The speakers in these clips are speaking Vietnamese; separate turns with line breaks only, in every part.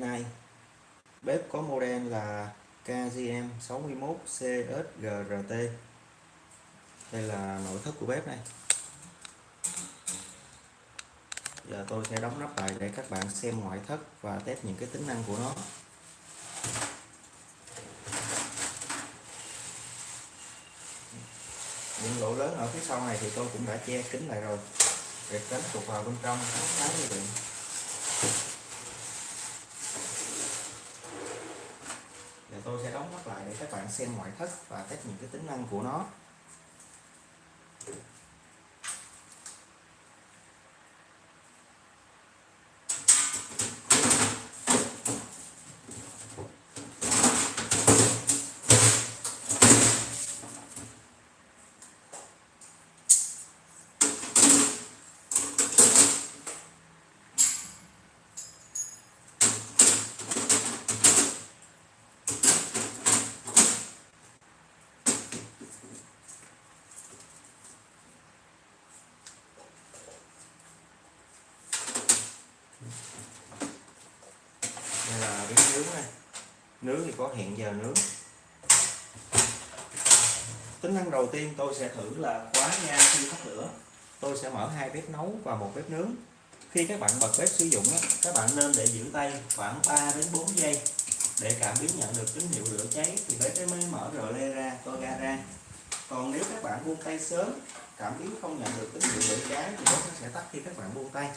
nay bếp có model là KGM 61 CSGRT đây là nội thất của bếp này. Giờ tôi sẽ đóng nắp lại để các bạn xem ngoại thất và test những cái tính năng của nó. Những lỗ lớn ở phía sau này thì tôi cũng đã che kín lại rồi. Để tránh tụt vào bên trong khá như vậy giờ tôi sẽ đóng nắp lại xem ngoại thất và test những cái tính năng của nó đây là bếp nướng này nướng thì có hẹn giờ nướng. Tính năng đầu tiên tôi sẽ thử là khóa nha, khi tắt lửa, tôi sẽ mở hai bếp nấu và một bếp nướng. Khi các bạn bật bếp sử dụng các bạn nên để giữ tay khoảng 3 đến 4 giây. Để cảm biến nhận được tín hiệu lửa cháy thì bếp mới mở rờ le ra, co ga ra. Còn nếu các bạn buông tay sớm, cảm biến không nhận được tín hiệu lửa cháy thì bếp nó sẽ tắt khi các bạn buông tay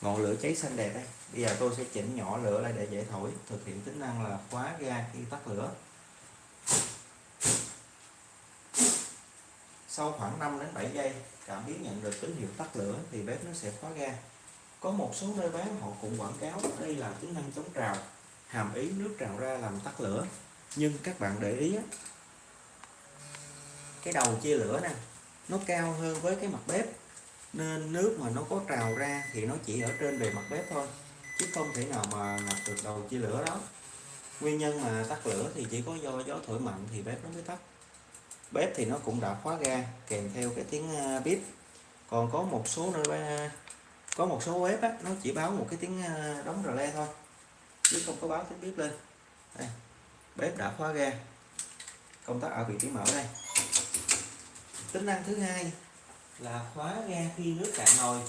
ngọn lửa cháy xanh đẹp đây. Bây giờ tôi sẽ chỉnh nhỏ lửa lại để dễ thổi. Thực hiện tính năng là khóa ga khi tắt lửa. Sau khoảng 5 đến 7 giây, cảm biến nhận được tín hiệu tắt lửa thì bếp nó sẽ khóa ga. Có một số nơi bán họ cũng quảng cáo đây là tính năng chống trào, hàm ý nước trào ra làm tắt lửa. Nhưng các bạn để ý cái đầu chia lửa nè, nó cao hơn với cái mặt bếp nên nước mà nó có trào ra thì nó chỉ ở trên bề mặt bếp thôi chứ không thể nào mà ngập được đầu chia lửa đó. Nguyên nhân mà tắt lửa thì chỉ có do gió thổi mạnh thì bếp nó mới tắt. Bếp thì nó cũng đã khóa ga kèm theo cái tiếng à, bếp còn có một số nơi có một số bếp á, nó chỉ báo một cái tiếng à, đóng rờ le thôi chứ không có báo tiếng bếp lên. Đây. bếp đã khóa ga. Công tắc ở vị trí mở đây. Tính năng thứ hai là khóa ga khi nước cạn nồi.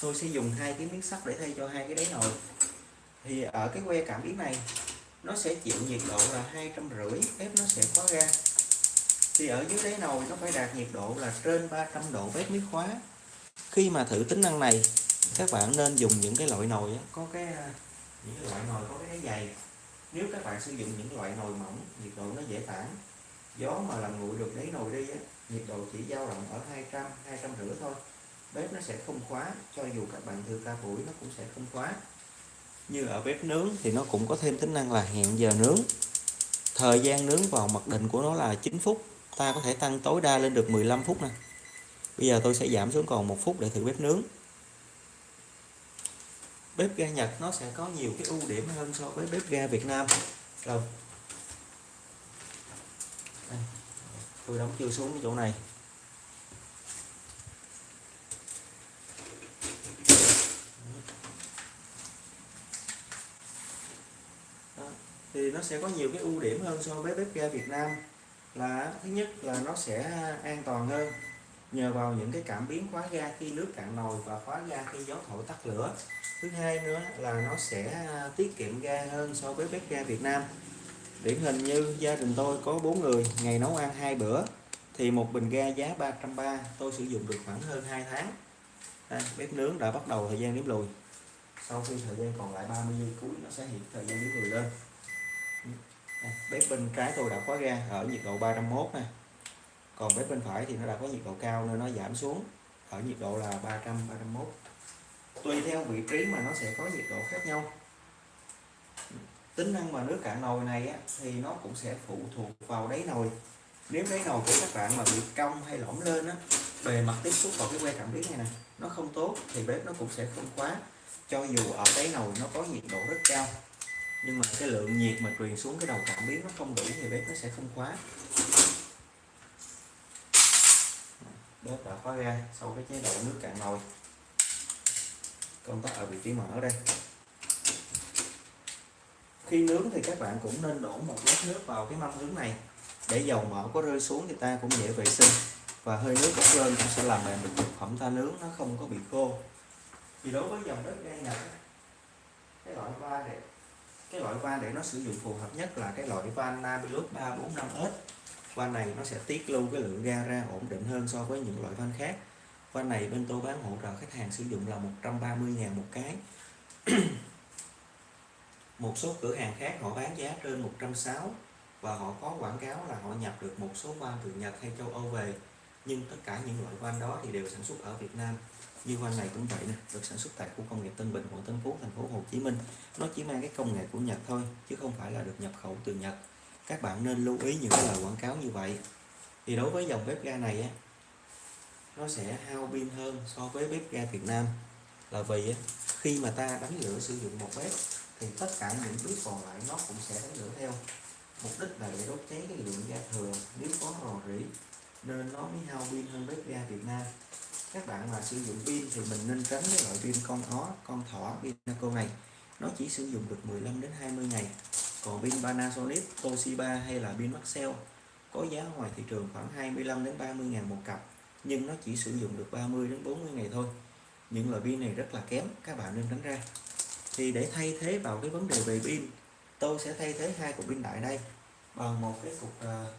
Tôi sẽ dùng hai cái miếng sắt để thay cho hai cái đáy nồi. Thì ở cái que cảm biến này, nó sẽ chịu nhiệt độ là hai trăm rưỡi, bếp nó sẽ khóa ga. Thì ở dưới đáy nồi, nó phải đạt nhiệt độ là trên 300 độ bếp mới khóa. Khi mà thử tính năng này, các bạn nên dùng những cái loại nồi có cái à, những cái loại nồi có cái đáy dày. Nếu các bạn sử dụng những loại nồi mỏng, nhiệt độ nó dễ tản. Gió mà làm nguội được đáy nồi đi nhiệt độ chỉ dao động ở 200 200 rưỡi thôi. Bếp nó sẽ không khóa, cho dù các bạn thử ca buổi nó cũng sẽ không khóa. Như ở bếp nướng thì nó cũng có thêm tính năng là hẹn giờ nướng. Thời gian nướng vào mặc định của nó là 9 phút, ta có thể tăng tối đa lên được 15 phút nè. Bây giờ tôi sẽ giảm xuống còn một phút để thử bếp nướng. Bếp ga Nhật nó sẽ có nhiều cái ưu điểm hơn so với bếp ga Việt Nam. Rồi tôi đóng chưa xuống cái chỗ này. Đó. thì nó sẽ có nhiều cái ưu điểm hơn so với bếp ga Việt Nam là thứ nhất là nó sẽ an toàn hơn. Nhờ vào những cái cảm biến khóa ga khi nước cạn nồi và khóa ga khi gió thổi tắt lửa. Thứ hai nữa là nó sẽ tiết kiệm ga hơn so với bếp ga Việt Nam điển hình như gia đình tôi có bốn người ngày nấu ăn hai bữa thì một bình ga giá 330 tôi sử dụng được khoảng hơn 2 tháng. Đây, bếp nướng đã bắt đầu thời gian nếm lùi. Sau khi thời gian còn lại 30 giây cuối nó sẽ hiện thời gian nếm lùi lên. Đây, bếp bên trái tôi đã khóa ga ở nhiệt độ 301 này còn bếp bên phải thì nó đã có nhiệt độ cao nên nó giảm xuống ở nhiệt độ là 300 301 tùy theo vị trí mà nó sẽ có nhiệt độ khác nhau tính năng mà nước cạn nồi này á, thì nó cũng sẽ phụ thuộc vào đáy nồi. Nếu đáy nồi của các bạn mà bị cong hay lõm lên á bề mặt tiếp xúc vào cái que cảm biến này nè nó không tốt thì bếp nó cũng sẽ không khóa. Cho dù ở đáy nồi nó có nhiệt độ rất cao nhưng mà cái lượng nhiệt mà truyền xuống cái đầu cảm biến nó không đủ thì bếp nó sẽ không khóa. Bếp đã khóa ra sau cái chế độ nước cạn nồi. Công tắc ở vị trí mở đây khi nướng thì các bạn cũng nên đổ một lát nước vào cái mâm nướng này để dầu mỡ có rơi xuống thì ta cũng dễ vệ sinh. Và hơi nước bốc lên cũng sẽ làm mềm được thực phẩm ta nướng, nó không có bị khô. Thì đối với dòng đất gan Nhật cái loại va để, cái loại van để nó sử dụng phù hợp nhất là cái loại van Namilus 345S van này nó sẽ tiết lưu cái lượng ga ra ổn định hơn so với những loại van khác. Van này bên tôi bán hỗ trợ khách hàng sử dụng là 130.000 một cái. một số cửa hàng khác họ bán giá trên 160 và họ có quảng cáo là họ nhập được một số van từ Nhật hay châu Âu về. Nhưng tất cả những loại van đó thì đều sản xuất ở Việt Nam. Như van này cũng vậy nè, được sản xuất tại khu công nghiệp Tân Bình, quận Tân Phú, thành phố Hồ Chí Minh. Nó chỉ mang cái công nghệ của Nhật thôi, chứ không phải là được nhập khẩu từ Nhật. Các bạn nên lưu ý những cái lời quảng cáo như vậy. Thì đối với dòng bếp ga này á, nó sẽ hao pin hơn so với bếp ga Việt Nam. Là vì khi mà ta đánh lửa sử dụng một bếp thì tất cả những bước còn lại nó cũng sẽ đánh lửa theo. Mục đích là để đốt cháy cái lượng ga thừa, nếu có rò rỉ, nên nó mới hao pin hơn bếp ga Việt Nam. Các bạn mà sử dụng pin thì mình nên tránh cái loại pin con ó, con thỏ Pinaco này. Nó chỉ sử dụng được 15 đến 20 ngày. Còn pin Panasonic, Toshiba hay là pin Maxell có giá ngoài thị trường khoảng 25 đến 30 ngàn một cặp, nhưng nó chỉ sử dụng được 30 đến 40 ngày thôi. Những loại pin này rất là kém, các bạn nên tránh ra thì để thay thế vào cái vấn đề về pin tôi sẽ thay thế hai cục pin đại đây bằng một cái cục uh,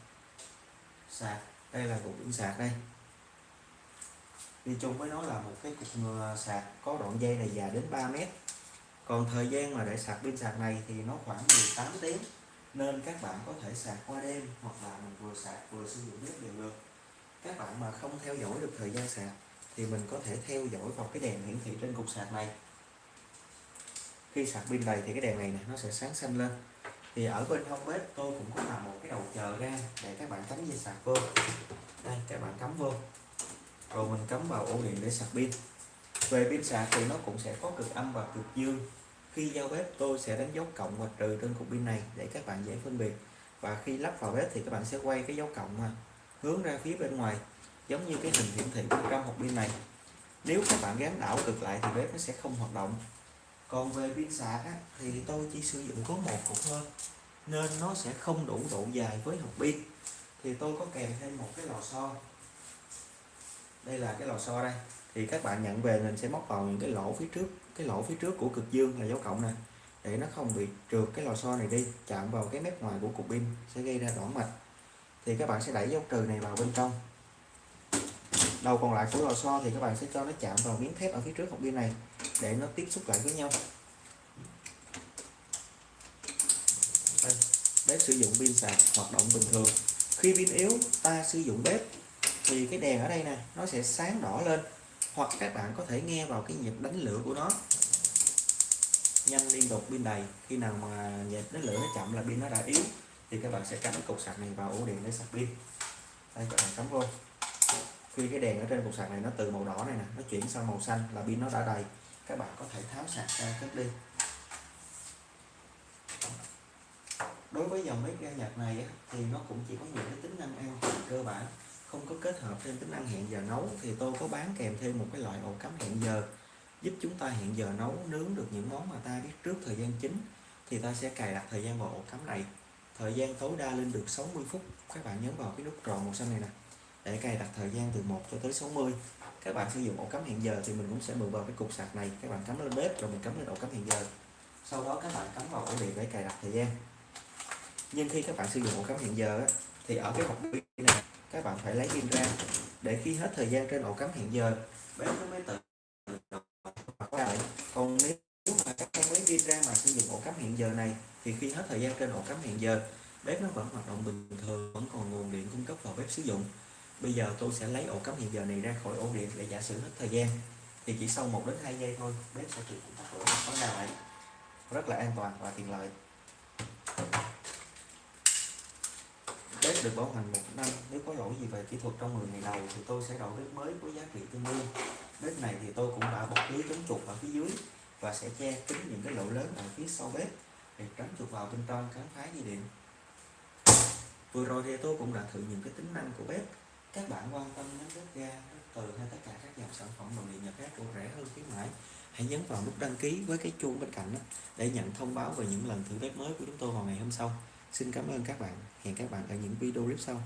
sạc. Đây là cục pin sạc đây. Đi chung với nó là một cái cục ờ, sạc có đoạn dây này dài đến 3 mét. Còn thời gian mà để sạc pin sạc này thì nó khoảng 18 tiếng nên các bạn có thể sạc qua đêm hoặc là mình vừa sạc vừa sử dụng nước đều được. Các bạn mà không theo dõi được thời gian sạc thì mình có thể theo dõi vào cái đèn hiển thị trên cục sạc này khi sạc pin đầy thì cái đèn này nè, nó sẽ sáng xanh lên. Thì ở bên hông bếp tôi cũng có làm một cái đầu chờ ra để các bạn cắm dây sạc vô. Đây, các bạn cắm vô. Rồi mình cắm vào ổ điện để sạc pin. Về pin sạc thì nó cũng sẽ có cực âm và cực dương. Khi giao bếp, tôi sẽ đánh dấu cộng và trừ trên cục pin này để các bạn dễ phân biệt. Và khi lắp vào bếp thì các bạn sẽ quay cái dấu cộng mà, hướng ra phía bên ngoài, giống như cái hình hiển thị trong hộp pin này. Nếu các bạn gắn đảo cực lại thì bếp nó sẽ không hoạt động còn về pin sạc á, thì tôi chỉ sử dụng có một cục thôi nên nó sẽ không đủ độ dài với hộp pin. Thì tôi có kèm thêm một cái lò xo. Đây là cái lò xo đây. Thì các bạn nhận về mình sẽ móc vào những cái lỗ phía trước cái lỗ phía trước của cực dương là dấu cộng nè để nó không bị trượt cái lò xo này đi chạm vào cái mép ngoài của cục pin sẽ gây ra đỏ mạch. Thì các bạn sẽ đẩy dấu trừ này vào bên trong. Đầu còn lại của lò xo thì các bạn sẽ cho nó chạm vào miếng thép ở phía trước hộp pin này để nó tiếp xúc lại với nhau. Đây, bếp sử dụng pin sạc hoạt động bình thường. Khi pin yếu ta sử dụng bếp thì cái đèn ở đây nè nó sẽ sáng đỏ lên hoặc các bạn có thể nghe vào cái nhịp đánh lửa của nó. Nhanh liên tục pin đầy khi nào mà nhịp đánh lửa nó chậm là pin nó đã yếu thì các bạn sẽ cắm cục sạc này vào ổ điện để sạc pin. Đây các bạn cắm vô. Khi cái đèn ở trên cục sạc này nó từ màu đỏ này nè nó chuyển sang màu xanh là pin nó đã đầy các bạn có thể tháo sạc ra cất đi. Đối với dòng bếp ga Nhật này thì nó cũng chỉ có những cái tính năng an toàn cơ bản, không có kết hợp thêm tính năng hẹn giờ nấu. Thì tôi có bán kèm thêm một cái loại ổ cắm hẹn giờ, giúp chúng ta hẹn giờ nấu nướng được những món mà ta biết trước thời gian chính. Thì ta sẽ cài đặt thời gian vào ổ cắm này. Thời gian tối đa lên được 60 phút. Các bạn nhấn vào cái nút tròn màu xanh này nè, để cài đặt thời gian từ 1 cho tới 60 các bạn sử dụng ổ cắm hẹn giờ thì mình cũng sẽ mượn vào cái cục sạc này. Các bạn cắm lên bếp rồi mình cắm lên ổ cắm hẹn giờ. Sau đó các bạn cắm vào ổ điện để cài đặt thời gian. Nhưng khi các bạn sử dụng ổ cắm hẹn giờ thì ở cái hộp pin này, các bạn phải lấy pin ra. Để khi hết thời gian trên ổ cắm hẹn giờ, bếp nó mới tự bật lại còn nếu mà các bạn lấy pin ra mà sử dụng ổ cắm hẹn giờ này, thì khi hết thời gian trên ổ cắm hẹn giờ, bếp nó vẫn hoạt động bình thường, vẫn còn nguồn điện cung cấp vào bếp sử dụng bây giờ tôi sẽ lấy ổ cắm hiện giờ này ra khỏi ổ điện để giả sử hết thời gian. Thì chỉ sau 1 đến 2 giây thôi, bếp sẽ tự tắt lửa vấn khóa lại. Rất là an toàn và tiện lợi. Bếp được bảo hành một năm. Nếu có lỗi gì về kỹ thuật trong 10 ngày đầu, thì tôi sẽ đổi bếp mới với giá trị tương đương. Bếp này thì tôi cũng đã bọc lưới chống chuột ở phía dưới và sẽ che kín những cái lỗ lớn ở phía sau bếp để tránh chuột vào bên trong khám phá dây điện. Vừa rồi thì tôi cũng đã thử những cái tính năng của bếp các bạn quan tâm đến bếp ga bếp từ hay tất cả các dòng sản phẩm nội địa nhật khác của rẻ hơn khuyến mãi, hãy nhấn vào nút đăng ký với cái chuông bên cạnh đó để nhận thông báo về những lần thử bếp mới của chúng tôi vào ngày hôm sau. Xin cảm ơn các bạn. Hẹn các bạn ở những video clip sau.